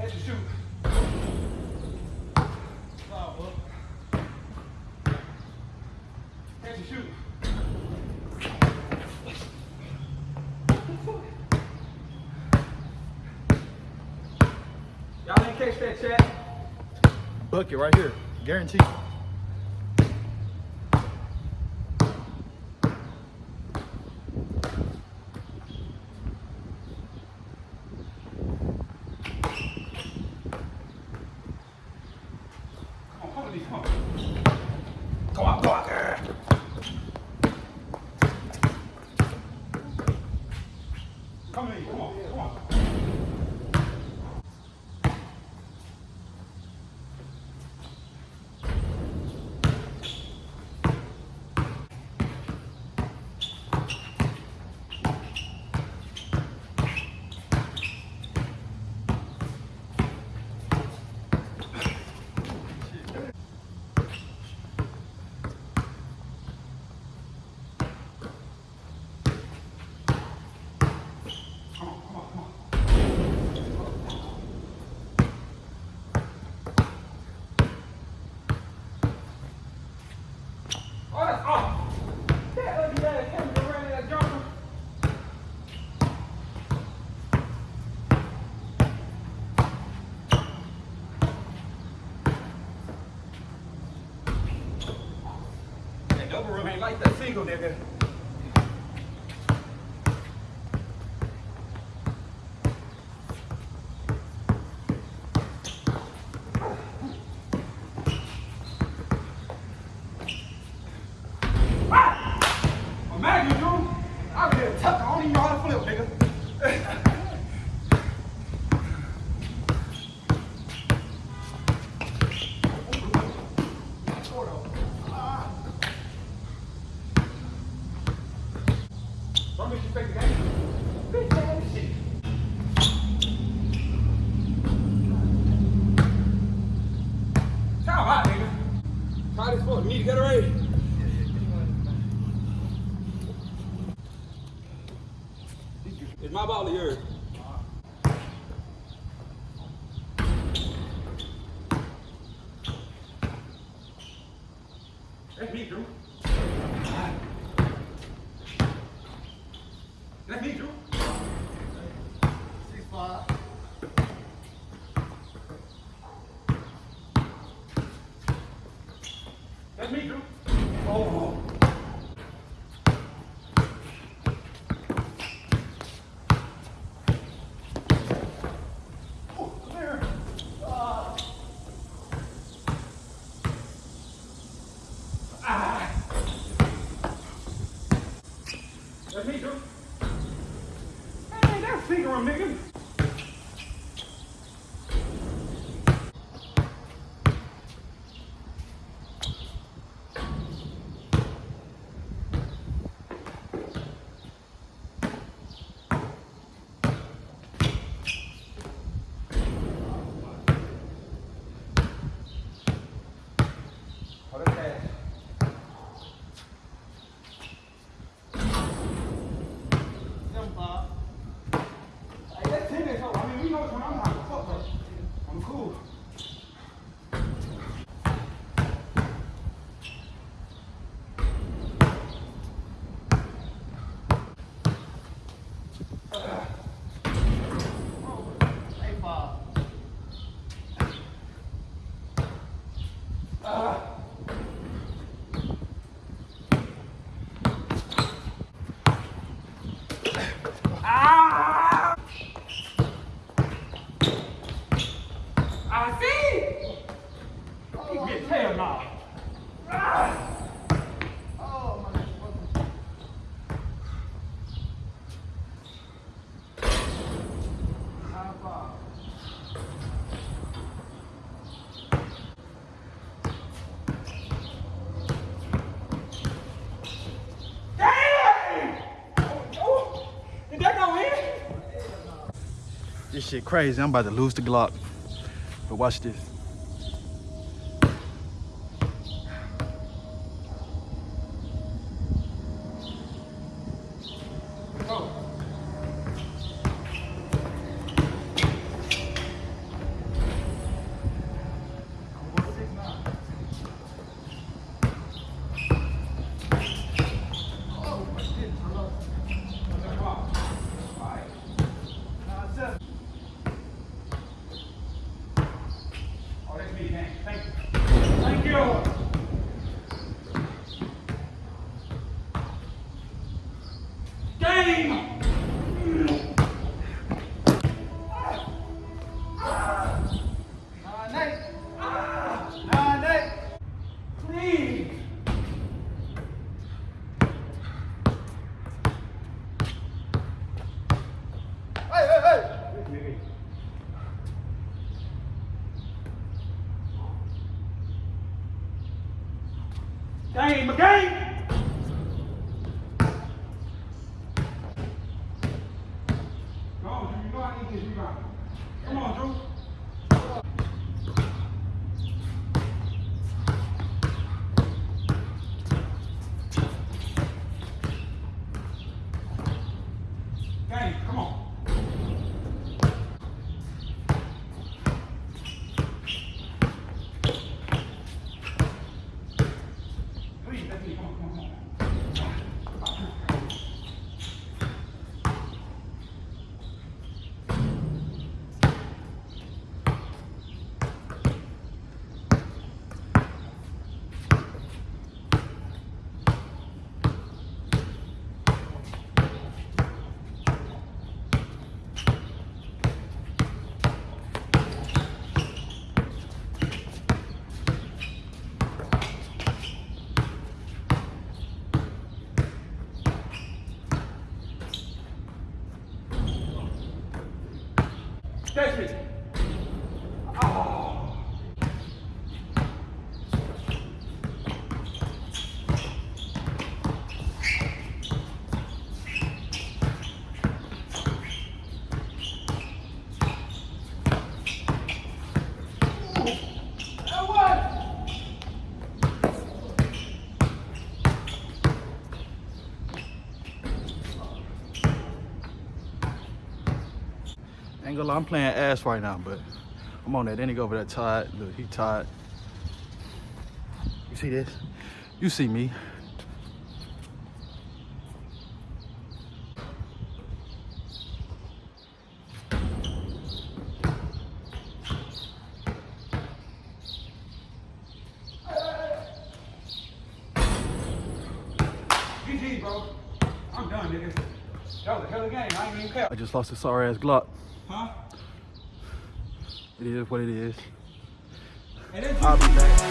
Catch and shoot. Up. Catch. Y'all didn't catch that chat. Bucket right here. Guaranteed. Come on, come on, girl. Let me do. Let me do. Six five. Let me do. Oh. Hey, that's Ingram, nigga. shit crazy. I'm about to lose the Glock. But watch this. Hey. Game, a game. Come on, Drew. You know I need this rebound. Come on, Drew. Ain't gonna lie, I'm playing ass right now, but I'm on that. Then he go over there tired. Look, he tired. You see this? You see me. GG, bro. I'm done, nigga. That was a hell of a game. I ain't even care. I just lost a sorry ass Glock. Huh? It is what it is. I'll be back.